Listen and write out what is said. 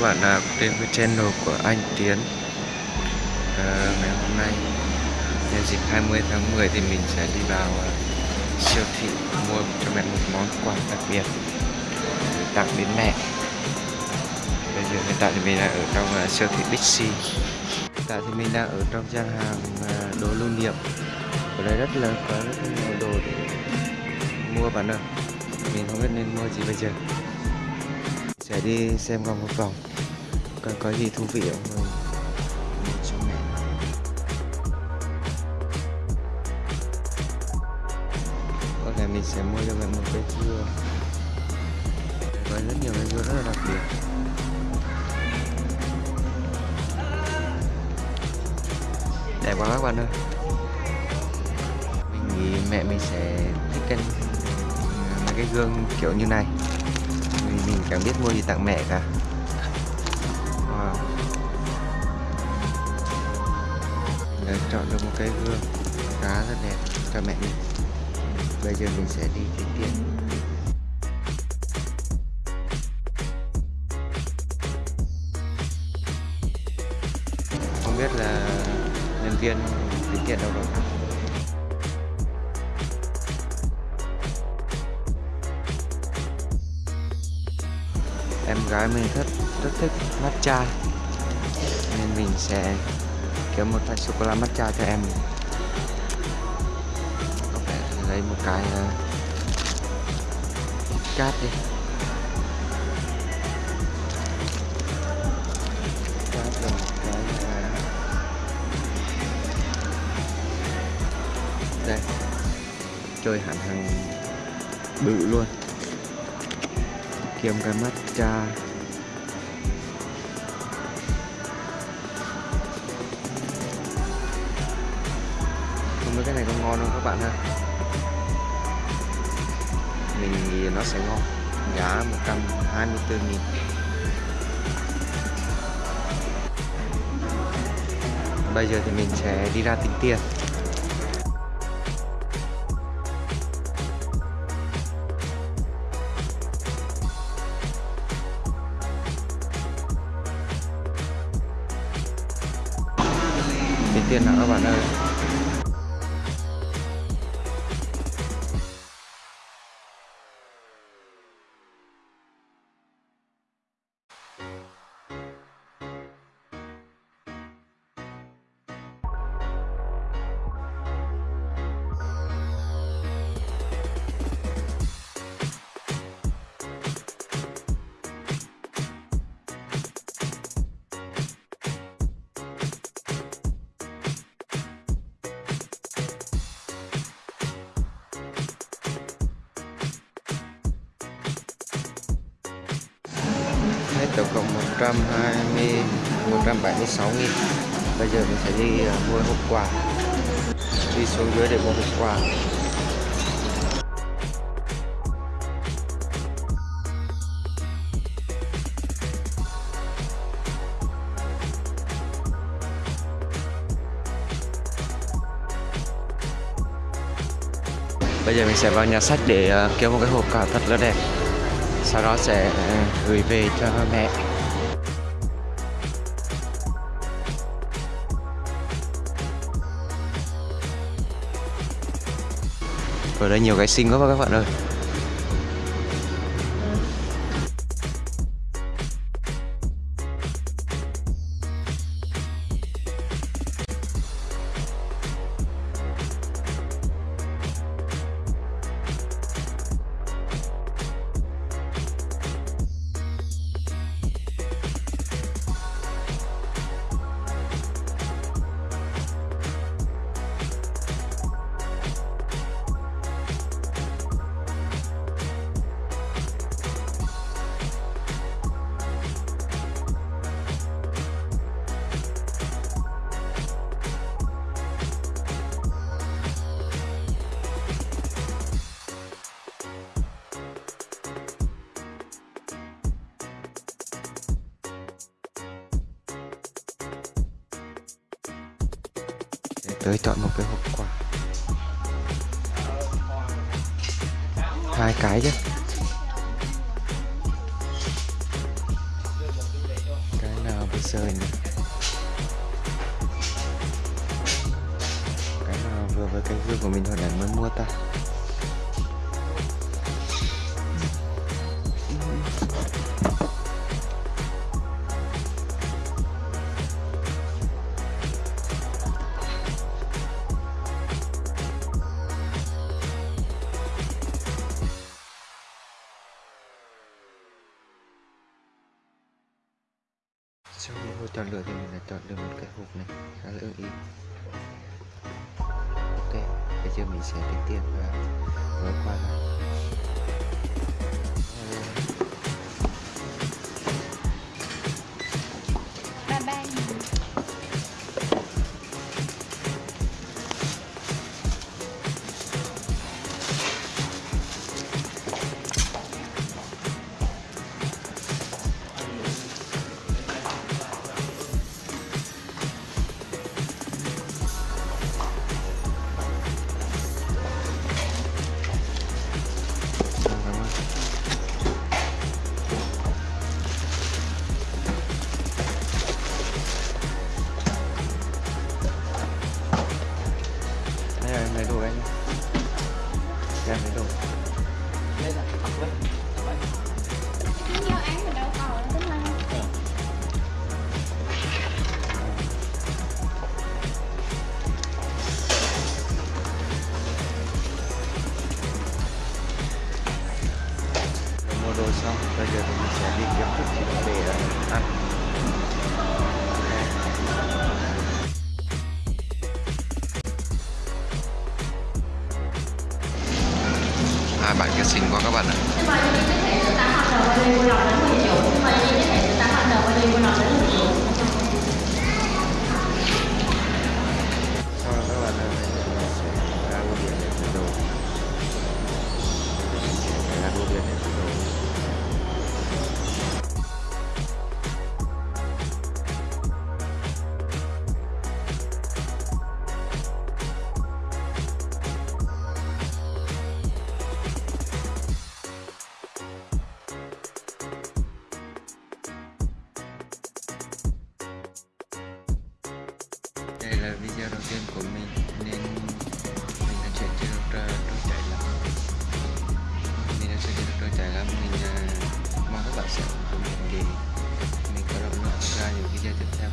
các bạn cũng đến với channel của anh Tiến à, Ngày hôm nay? Nhân dịp 20 tháng 10 thì mình sẽ đi vào uh, siêu thị mua cho mẹ một món quà đặc biệt để tặng đến mẹ. Bây giờ hiện tại thì mình đang ở trong uh, siêu thị Bixi. Hiện tại thì mình đang ở trong gian hàng uh, đồ lưu niệm. Ở đây rất là có rất nhiều đồ để mua bạn ơi Mình không biết nên mua gì bây giờ sẽ đi xem qua một vòng. Có, có gì thú vị không rồi cho mẹ. Có thể mình sẽ mua cho mẹ một cây dưa. Có rất nhiều cây dưa rất là đặc biệt. Đẹp quá các bạn ơi. Mình nghĩ mẹ mình sẽ thích cái cái gương kiểu như này mình chẳng biết mua gì tặng mẹ cả. Wow. đã chọn được một cái gương khá rất đẹp. Cho mẹ mình bây giờ mình sẽ đi tính tiền. Không biết là nhân viên tính tiền đâu rồi. Em gái mình rất rất thích matcha. Nên mình sẽ kiếm một loại sô cô la matcha cho em. Có vẻ lấy một cái uh, cát đi. Cát là một cái uh, đây. Chơi hẳn hàng bự luôn kiếm cái matcha không biết cái này có ngon không các bạn ha? Mình nghĩ nó sẽ ngon. Giá 124 nghìn. Bây giờ thì mình sẽ đi ra tính tiền. Tiền nào các bạn ơi. Tổng cộng 120 176 nghìn. Bây giờ mình sẽ đi à, mua hộp quà. Đi xuống dưới để mua hộp quà. Bây giờ mình sẽ vào nhà sách để uh, kiếm một cái hộp quà thật là đẹp sau đó sẽ ờ, gửi về cho mẹ. Ở đây nhiều cái xinh quá các bạn ơi. Tới chọn một cái hộp quà. Hai cái chứ. Cái nào bây giờ nhỉ cái nào vừa với cái gương của mình hồi nãy mới mua ta. Sau khi vô chọn lựa thì mình đã chọn được một cái hộp này, khá là ưng ý. Ok, bây giờ mình sẽ tính tiền và gói quà này bản bạn kia quá các bạn ạ. Đây là video đầu tiên của mình, nên mình đã chuyển chưa được trôi chảy lắm. Mình đã chuyển chưa được trôi chảy lắm. Mình ờ, mong các bạn sẽ ủng hộ mình để mình có động lực ra những video tiếp theo.